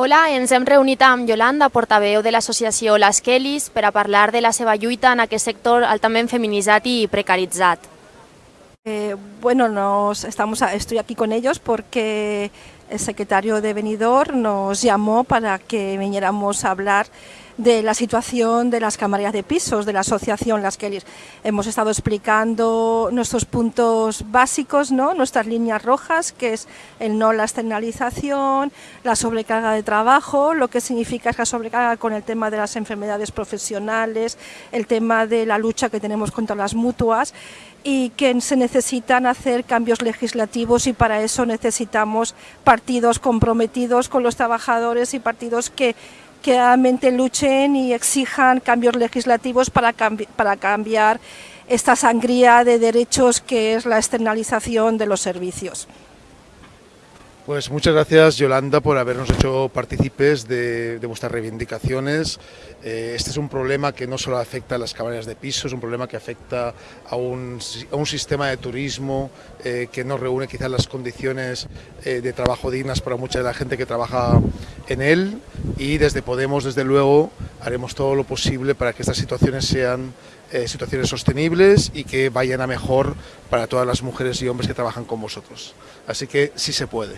Hola, ens hem reunit amb Yolanda, portaveu de l'associació Les Kellys, per a parlar de la seva lluita en aquest sector altament feminitzat i precaritzat. Eh, bueno, nos estamos estoy aquí con ellos porque el secretario de Benidorm nos llamó para que viniéramos a hablar de la situación de las camareras de pisos, de la asociación Las Kellys. Hemos estado explicando nuestros puntos básicos, ¿no? nuestras líneas rojas, que es el no la externalización, la sobrecarga de trabajo, lo que significa esa sobrecarga con el tema de las enfermedades profesionales, el tema de la lucha que tenemos contra las mutuas y que se necesitan hacer cambios legislativos y para eso necesitamos partidos comprometidos con los trabajadores y partidos que que realmente luchen y exijan cambios legislativos para, cambi- para cambiar esta sangría de derechos que es la externalización de los servicios. Pues muchas gracias Yolanda por habernos hecho partícipes de, de vuestras reivindicaciones. Eh, este es un problema que no solo afecta a las cabañas de piso, es un problema que afecta a un, a un sistema de turismo eh, que no reúne quizás las condiciones eh, de trabajo dignas para mucha de la gente que trabaja en él y desde Podemos, desde luego, haremos todo lo posible para que estas situaciones sean eh, situaciones sostenibles y que vayan a mejor para todas las mujeres y hombres que trabajan con vosotros. Así que sí se puede.